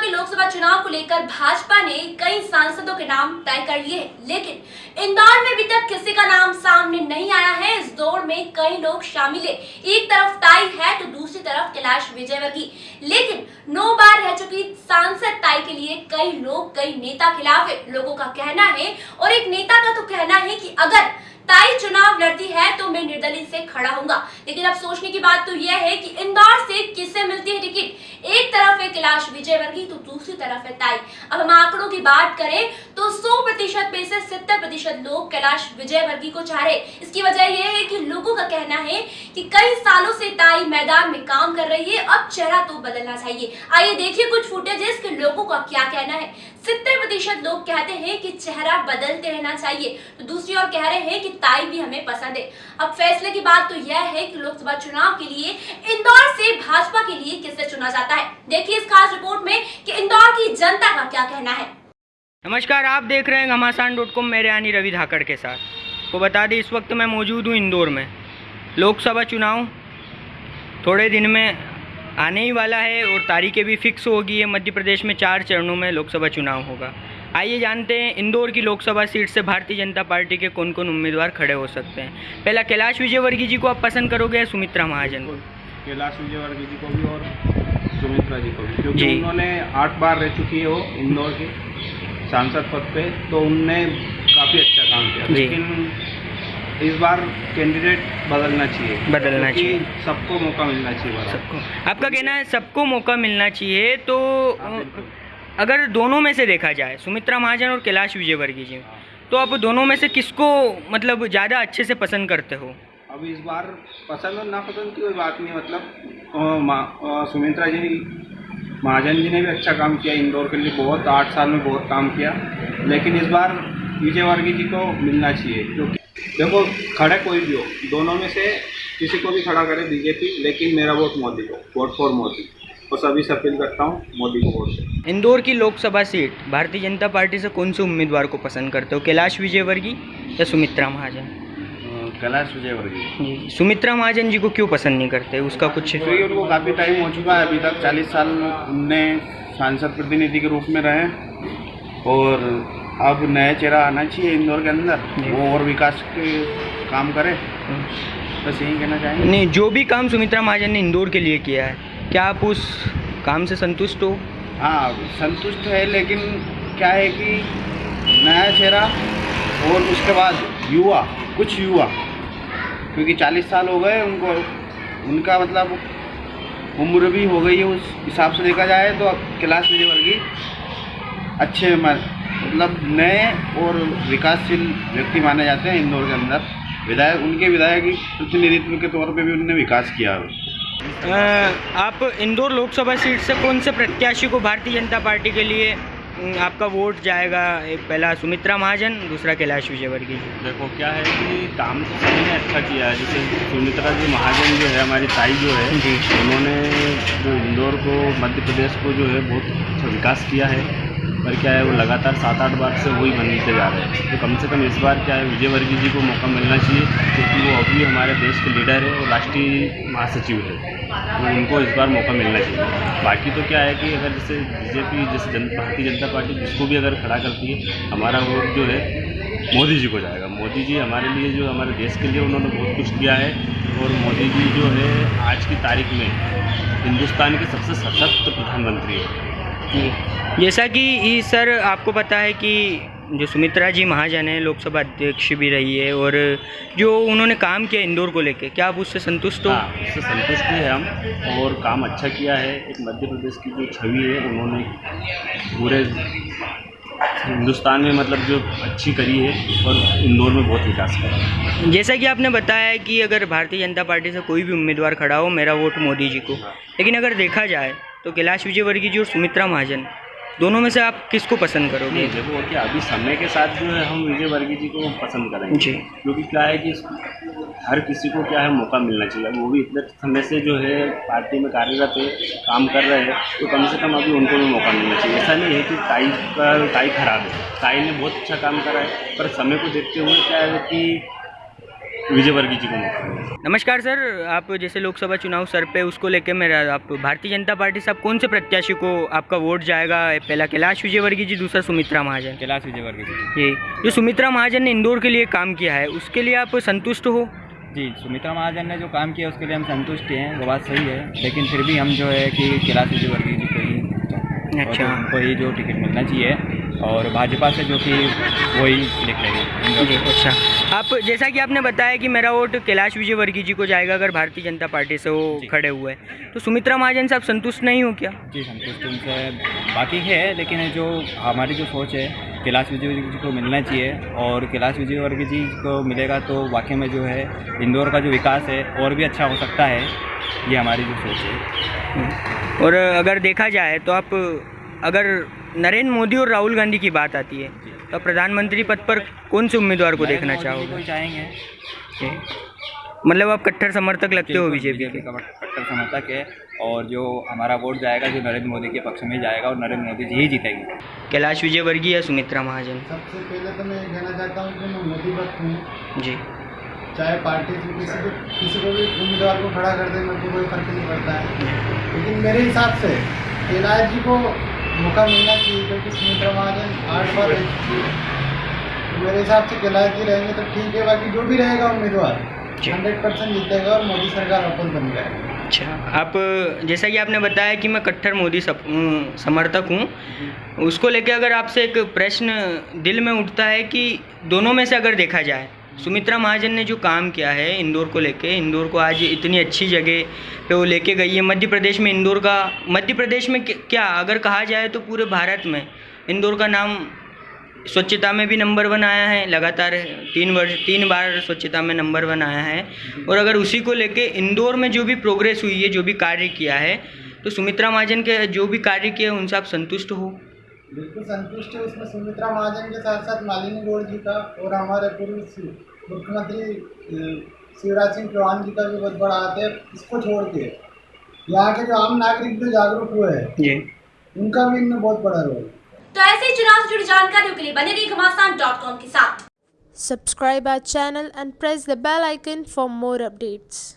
के लोकसभा चुनाव को लेकर भाजपा ने कई सांसदों के नाम तय कर लिए लेकिन इंदौर में अभी तक किसी का नाम सामने नहीं आया है। इस दौड़ में कई लोग शामिल है। एक तरफ़ ताई है तो दूसरी तरफ़ कैलाश विजयवर्गीय। लेकिन नौ बार रह चुकी सांसद ताई के लिए कई लोग, कई नेता खिलाफ है। लोगों का कहना है, और एक नेता का तो कहना है की अगर ताई चुनाव लड़ती है तो मैं निर्दलीय से खड़ा हूँगा लेकिन अब सोचने की बात तो यह है कि इंदौर से किससे मिलती है टिकट? एक तरफ़ है कैलाश विजय वर्गी तो दूसरी तरफ़ है ताई। अब हम आंकड़ों की बात करें तो 100 प्रतिशत में से 70 प्रतिशत लोग कैलाश विजय वर्गी को चाह। रहे इसकी वजह यह है कि लोगों का कहना है कि कई सालों से ताई मैदान में काम कर रही है, अब चेहरा तो बदलना चाहिए। आइए देखिए कुछ फुटेजेस के लोगों का क्या कहना है। सितर प्रतिशत लोग कहते हैं कि चेहरा बदलते रहना चाहिए। तो दूसरी ओर कह रहे हैं कि ताई भी हमें पसंद है। अब फैसले की बात तो यह है कि लोकसभा चुनाव के लिए इंदौर से भाजपा के लिए किसे चुना जाता है? देखिए इस खास रिपोर्ट में कि इंदौर की जनता का क्या कहना है। नमस्कार, आप देख रहे हैं घमासान डॉट कॉम मेरे यानी रवि धाकड़ के साथ। को बता दें इस वक्त मैं मौजूद हूँ इंदौर में। लोकसभा चुनाव थोड़े दिन में आने ही वाला है और तारीखें भी फिक्स होगी। है मध्य प्रदेश में चार चरणों में लोकसभा चुनाव होगा। आइए जानते हैं इंदौर की लोकसभा सीट से भारतीय जनता पार्टी के कौन कौन उम्मीदवार खड़े हो सकते हैं? पहला कैलाश विजयवर्गीय जी को आप पसंद करोगे या सुमित्रा महाजन को? कैलाश विजयवर्गीय जी को भी और सुमित्रा जी को भी क्योंकि। उन्होंने आठ बार रह चुकी है वो इंदौर के सांसद पद पे तो उनने काफ़ी अच्छा काम किया। लेकिन इस बार कैंडिडेट बदलना चाहिए। बदलना चाहिए। सबको मौका मिलना चाहिए सबको। आपका कहना है सबको मौका मिलना चाहिए तो अगर दोनों में से देखा जाए सुमित्रा महाजन और कैलाश विजयवर्गीय जी तो आप दोनों में से किसको मतलब ज़्यादा अच्छे से पसंद करते हो? अब इस बार पसंद और नापसंद की कोई बात नहीं मतलब सुमित्रा जी महाजन जी ने भी अच्छा काम किया। इंदौर के लिए बहुत आठ साल में बहुत काम किया। लेकिन इस बार विजयवर्गीय जी को मिलना चाहिए क्योंकि देखो खड़े कोई भी हो दोनों में से किसी को भी खड़ा करे बीजेपी लेकिन मेरा वोट मोदी को वोट फॉर मोदी। और सभी से अपील करता हूँ मोदी को वोट इंदौर की लोकसभा सीट भारतीय जनता पार्टी से कौन से उम्मीदवार को पसंद करते हो कैलाश विजयवर्गीय या सुमित्रा महाजन? कैलाश विजयवर्गीय जी सुमित्रा महाजन जी को क्यों पसंद नहीं करते उसका कुछ क्योंकि उनको काफ़ी टाइम हो चुका है अभी तक चालीस साल उनने सांसद प्रतिनिधि के रूप में रहे और अब नया चेहरा आना चाहिए इंदौर के अंदर। वो और विकास के काम करे। बस यही कहना चाहेंगे। नहीं जो भी काम सुमित्रा महाजन ने इंदौर के लिए किया है क्या आप उस काम से संतुष्ट हो? हाँ संतुष्ट है लेकिन क्या है कि नया चेहरा और उसके बाद युवा कुछ युवा क्योंकि चालीस साल हो गए उनको उनका मतलब उम्र भी हो गई है उस हिसाब से देखा जाए तो अब कैलाश विजयवर्गीय अच्छे म- मतलब नए और विकासशील व्यक्ति माने जाते हैं इंदौर के अंदर। विधायक उनके विधायक प्रतिनिधित्व के तौर पे भी उन्होंने विकास किया है। आप इंदौर लोकसभा सीट से कौन से प्रत्याशी को भारतीय जनता पार्टी के लिए आपका वोट जाएगा? एक पहला सुमित्रा महाजन दूसरा कैलाश विजयवर्गीय देखो क्या है कि काम तो सभी ने अच्छा किया है। जैसे सुमित्रा जी महाजन जो है हमारी ताई जो है जी। उन्होंने जो इंदौर को मध्य प्रदेश को जो है बहुत अच्छा विकास किया है। पर क्या है, वो लगातार सात आठ बार से वही बनते जा रहे हैं। तो कम से कम इस बार क्या है विजयवर्गीय जी को मौका मिलना चाहिए, क्योंकि वो अभी हमारे देश के लीडर है और राष्ट्रीय महासचिव है। तो उनको इस बार मौका मिलना चाहिए। बाकी तो क्या है कि अगर जैसे बीजेपी, जैसे जन, भारतीय जनता पार्टी जिसको भी अगर खड़ा करती है, हमारा वोट जो है, मोदी जी को जाएगा। मोदी जी हमारे लिए जो हमारे देश के लिए उन्होंने बहुत कुछ किया है और मोदी जी जो है, आज की तारीख में हिंदुस्तान के सबसे सशक्त प्रधानमंत्री है। जी जैसा कि सर आपको पता है कि जो सुमित्रा जी महाजन है लोकसभा अध्यक्ष भी रही है और जो उन्होंने काम किया इंदौर को लेके क्या आप उससे संतुष्ट हो? हाँ उससे संतुष्ट भी है हम और काम अच्छा किया है। एक मध्य प्रदेश की जो छवि है उन्होंने पूरे हिंदुस्तान में मतलब जो अच्छी करी है और इंदौर में बहुत विकास करा है। जैसा कि आपने बताया कि अगर भारतीय जनता पार्टी से कोई भी उम्मीदवार खड़ा हो मेरा वोट मोदी जी को। लेकिन अगर देखा जाए तो कैलाश विजयवर्गीय जी और सुमित्रा महाजन दोनों में से आप किसको पसंद करोगे? नहीं देखो कि अभी समय के साथ जो है हम विजय वर्गीय जी को पसंद करेंगे। जी। क्योंकि क्या है कि हर किसी को क्या है मौका मिलना चाहिए। वो भी इतने समय से जो है पार्टी में कार्यरत है काम कर रहे हैं तो कम से कम अभी उनको भी मौका मिलना चाहिए। ऐसा नहीं है कि ताई का ताई खराब है। ताई ने बहुत अच्छा काम करा है पर समय को देखते हुए क्या है कि विजय वर्गीय जी को मौका नमस्कार सर आप जैसे लोकसभा चुनाव सर पे उसको लेके मेरा आप भारतीय जनता पार्टी से आप कौन से प्रत्याशी को आपका वोट जाएगा? पहला कैलाश विजयवर्गीय जी दूसरा सुमित्रा महाजन। कैलाश विजयवर्गीय जी। ये जो सुमित्रा महाजन ने इंदौर के लिए काम किया है उसके लिए आप संतुष्ट हो? जी सुमित्रा महाजन ने जो काम किया उसके लिए हम संतुष्ट हैं वो बात सही है। लेकिन फिर भी हम जो है कि कैलाश विजयवर्गीय जी को ही अच्छा। उनको ही जो टिकट मिलना चाहिए। और भाजपा से जो कि वही जी अच्छा। आप जैसा कि आपने बताया कि मेरा वोट कैलाश विजयवर्गीय जी को जाएगा अगर भारतीय जनता पार्टी से वो खड़े हुए हैं। तो सुमित्रा महाजन से आप संतुष्ट नहीं हो क्या? जी संतुष्ट उनसे बाकी है लेकिन जो हमारी जो सोच है कैलाश विजयवर्गीय जी को मिलना चाहिए और कैलाश विजयवर्गीय जी को मिलेगा तो वाकई में जो है इंदौर का जो विकास है और भी अच्छा हो सकता है ये हमारी जो सोच है। और अगर देखा जाए तो आप अगर नरेंद्र मोदी और राहुल गांधी की बात आती है। तो प्रधानमंत्री पद पर कौन से उम्मीदवार को देखना चाहोगे? चाहेंगे मतलब आप कट्टर समर्थक लगते हो बीजेपी के? कट्टर समर्थक है और जो हमारा वोट जाएगा जो नरेंद्र मोदी के पक्ष में जाएगा और नरेंद्र मोदी जी ही जीतेंगे। कैलाश विजयवर्गीय या सुमित्रा महाजन? सबसे पहले तो मैं ये कहना चाहता हूँ कि मैं मोदी भक्त हूँ। जी। चाहे पार्टी से किसी को किसी को भी उम्मीदवार को खड़ा कर दे मेरे को कोई फ़र्क नहीं पड़ता है। लेकिन मेरे हिसाब से कैलाश जी को मौका मिलना चाहिए क्योंकि सुमित्रा महाजन आठ बार तो मेरे हिसाब से जी रहेंगे तो ठीक है बाकी जो भी रहेगा उम्मीदवार हंड्रेड परसेंट जीतेगा और मोदी सरकार वापस बन जाएगी। अच्छा आप जैसा कि आपने बताया कि मैं कट्टर मोदी सप, समर्थक हूँ उसको लेके अगर आपसे एक प्रश्न दिल में उठता है कि दोनों में से अगर देखा जाए सुमित्रा महाजन ने जो काम किया है इंदौर को लेके, इंदौर को आज इतनी अच्छी जगह पे वो लेके गई है। मध्य प्रदेश में इंदौर का, मध्य प्रदेश में क्या- अगर कहा जाए तो पूरे भारत में इंदौर का नाम स्वच्छता में भी नंबर वन आया है, लगातार तीन वर्ष, तीन बार स्वच्छता में नंबर वन आया है। और अगर उसी को लेके इंदौर में जो भी प्रोग्रेस हुई है, जो भी कार्य किया है तो सुमित्रा महाजन के, जो भी कार्य किए उनसे आप संतुष्ट हो। बिल्कुल संतुष्ट है उसमें सुमित्रा महाजन के साथ साथ मालिनी गौड़ जी का और हमारे पूर्व मुख्यमंत्री शिवराज सिंह चौहान जी का भी बहुत बड़ा हाथ है इसको छोड़ के। यहाँ के जो आम नागरिक जो जागरूक हुए हैं उनका भी इनमें बहुत बड़ा रोल है। तो ऐसे ही चुनाव से जुड़ी जानकारियों के लिए बने रहिए घमासान डॉट कॉम के साथ। Subscribe our channel and press the bell icon for more updates.